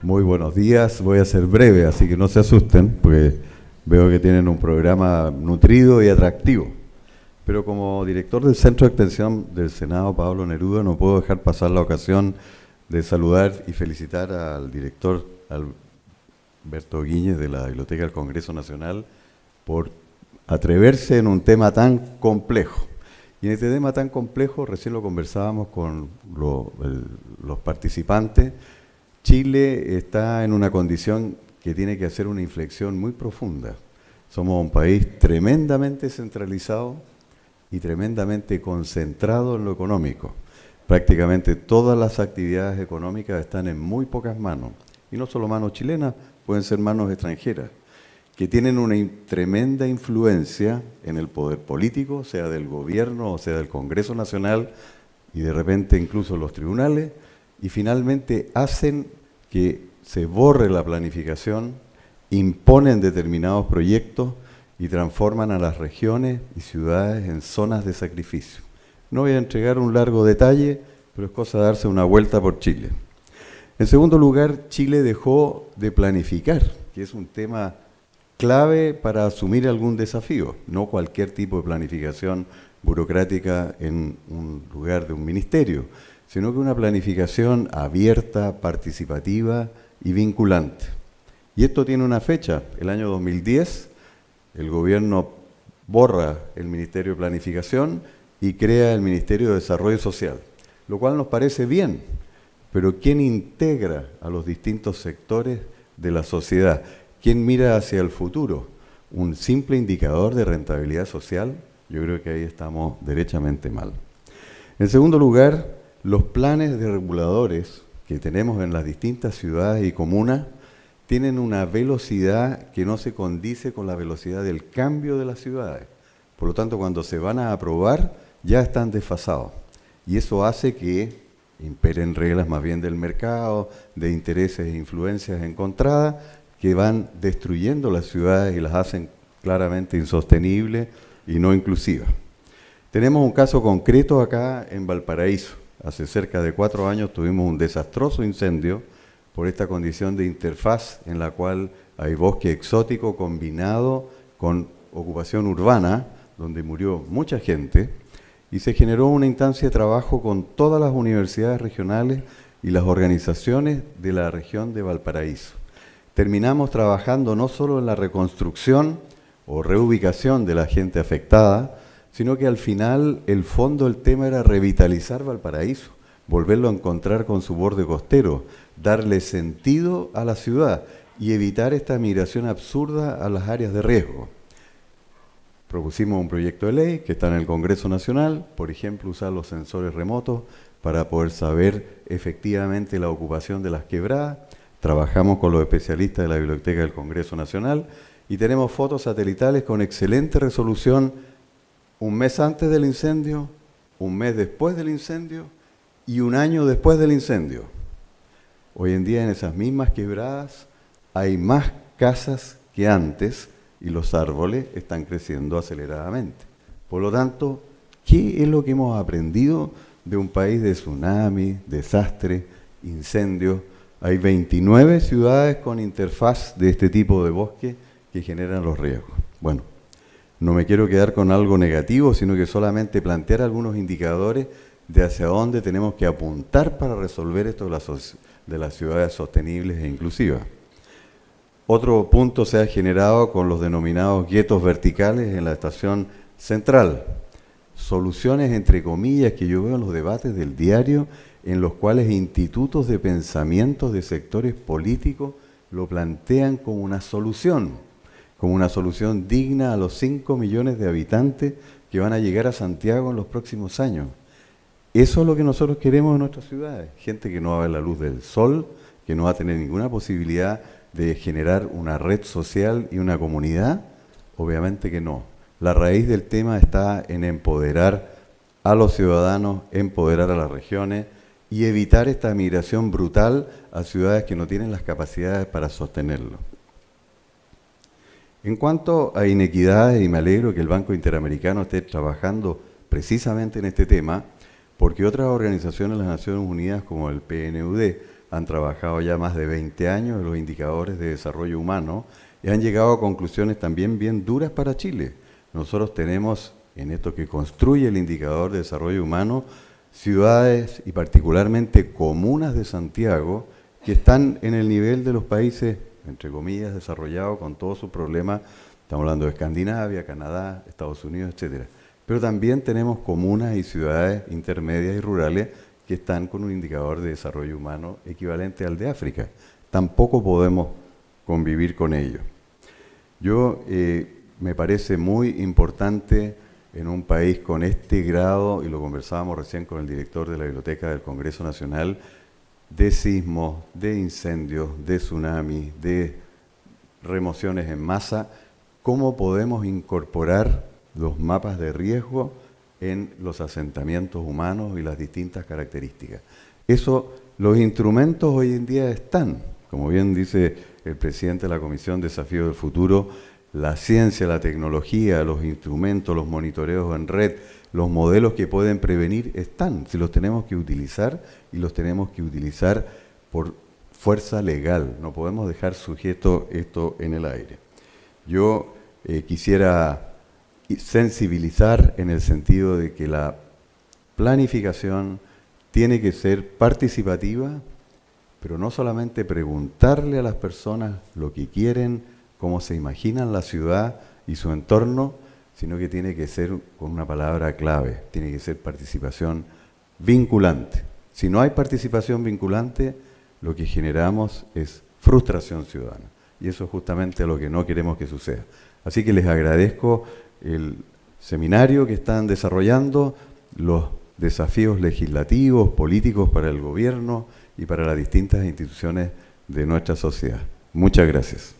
Muy buenos días, voy a ser breve, así que no se asusten, porque veo que tienen un programa nutrido y atractivo. Pero como director del Centro de Extensión del Senado, Pablo Neruda, no puedo dejar pasar la ocasión de saludar y felicitar al director Alberto Guíñez de la Biblioteca del Congreso Nacional por atreverse en un tema tan complejo. Y en este tema tan complejo, recién lo conversábamos con los participantes, Chile está en una condición que tiene que hacer una inflexión muy profunda. Somos un país tremendamente centralizado y tremendamente concentrado en lo económico. Prácticamente todas las actividades económicas están en muy pocas manos. Y no solo manos chilenas, pueden ser manos extranjeras, que tienen una tremenda influencia en el poder político, sea del gobierno o sea del Congreso Nacional, y de repente incluso los tribunales, y finalmente hacen que se borre la planificación, imponen determinados proyectos y transforman a las regiones y ciudades en zonas de sacrificio. No voy a entregar un largo detalle, pero es cosa de darse una vuelta por Chile. En segundo lugar, Chile dejó de planificar, que es un tema clave para asumir algún desafío, no cualquier tipo de planificación burocrática en un lugar de un ministerio, sino que una planificación abierta, participativa y vinculante. Y esto tiene una fecha, el año 2010, el gobierno borra el Ministerio de Planificación y crea el Ministerio de Desarrollo Social, lo cual nos parece bien, pero ¿quién integra a los distintos sectores de la sociedad? ¿Quién mira hacia el futuro? ¿Un simple indicador de rentabilidad social? Yo creo que ahí estamos derechamente mal. En segundo lugar, los planes de reguladores que tenemos en las distintas ciudades y comunas tienen una velocidad que no se condice con la velocidad del cambio de las ciudades. Por lo tanto, cuando se van a aprobar, ya están desfasados. Y eso hace que imperen reglas más bien del mercado, de intereses e influencias encontradas, que van destruyendo las ciudades y las hacen claramente insostenibles y no inclusivas. Tenemos un caso concreto acá en Valparaíso. Hace cerca de cuatro años tuvimos un desastroso incendio por esta condición de interfaz en la cual hay bosque exótico combinado con ocupación urbana, donde murió mucha gente, y se generó una instancia de trabajo con todas las universidades regionales y las organizaciones de la región de Valparaíso. Terminamos trabajando no solo en la reconstrucción o reubicación de la gente afectada, sino que al final el fondo del tema era revitalizar Valparaíso, volverlo a encontrar con su borde costero, darle sentido a la ciudad y evitar esta migración absurda a las áreas de riesgo. Propusimos un proyecto de ley que está en el Congreso Nacional, por ejemplo, usar los sensores remotos para poder saber efectivamente la ocupación de las quebradas. Trabajamos con los especialistas de la Biblioteca del Congreso Nacional y tenemos fotos satelitales con excelente resolución un mes antes del incendio, un mes después del incendio y un año después del incendio. Hoy en día en esas mismas quebradas hay más casas que antes y los árboles están creciendo aceleradamente. Por lo tanto, ¿qué es lo que hemos aprendido de un país de tsunami, desastre, incendio? Hay 29 ciudades con interfaz de este tipo de bosque que generan los riesgos. Bueno, no me quiero quedar con algo negativo, sino que solamente plantear algunos indicadores de hacia dónde tenemos que apuntar para resolver esto de las, de las ciudades sostenibles e inclusivas. Otro punto se ha generado con los denominados guetos verticales en la estación central. Soluciones, entre comillas, que yo veo en los debates del diario, en los cuales institutos de pensamiento de sectores políticos lo plantean como una solución como una solución digna a los 5 millones de habitantes que van a llegar a Santiago en los próximos años. Eso es lo que nosotros queremos en nuestras ciudades. Gente que no va a ver la luz del sol, que no va a tener ninguna posibilidad de generar una red social y una comunidad. Obviamente que no. La raíz del tema está en empoderar a los ciudadanos, empoderar a las regiones y evitar esta migración brutal a ciudades que no tienen las capacidades para sostenerlo. En cuanto a inequidades, y me alegro que el Banco Interamericano esté trabajando precisamente en este tema, porque otras organizaciones de las Naciones Unidas como el PNUD han trabajado ya más de 20 años en los indicadores de desarrollo humano y han llegado a conclusiones también bien duras para Chile. Nosotros tenemos en esto que construye el indicador de desarrollo humano ciudades y particularmente comunas de Santiago que están en el nivel de los países, entre comillas, desarrollados con todos sus problemas. Estamos hablando de Escandinavia, Canadá, Estados Unidos, etcétera. Pero también tenemos comunas y ciudades intermedias y rurales que están con un indicador de desarrollo humano equivalente al de África. Tampoco podemos convivir con ello. Yo eh, me parece muy importante en un país con este grado, y lo conversábamos recién con el director de la Biblioteca del Congreso Nacional, de sismos, de incendios, de tsunamis, de remociones en masa, cómo podemos incorporar los mapas de riesgo en los asentamientos humanos y las distintas características. Eso, los instrumentos hoy en día están, como bien dice el presidente de la Comisión Desafío del Futuro, la ciencia, la tecnología, los instrumentos, los monitoreos en red, los modelos que pueden prevenir están, si los tenemos que utilizar y los tenemos que utilizar por fuerza legal, no podemos dejar sujeto esto en el aire. Yo eh, quisiera sensibilizar en el sentido de que la planificación tiene que ser participativa, pero no solamente preguntarle a las personas lo que quieren, cómo se imaginan la ciudad y su entorno, sino que tiene que ser con una palabra clave, tiene que ser participación vinculante. Si no hay participación vinculante, lo que generamos es frustración ciudadana. Y eso es justamente lo que no queremos que suceda. Así que les agradezco el seminario que están desarrollando, los desafíos legislativos, políticos para el gobierno y para las distintas instituciones de nuestra sociedad. Muchas gracias.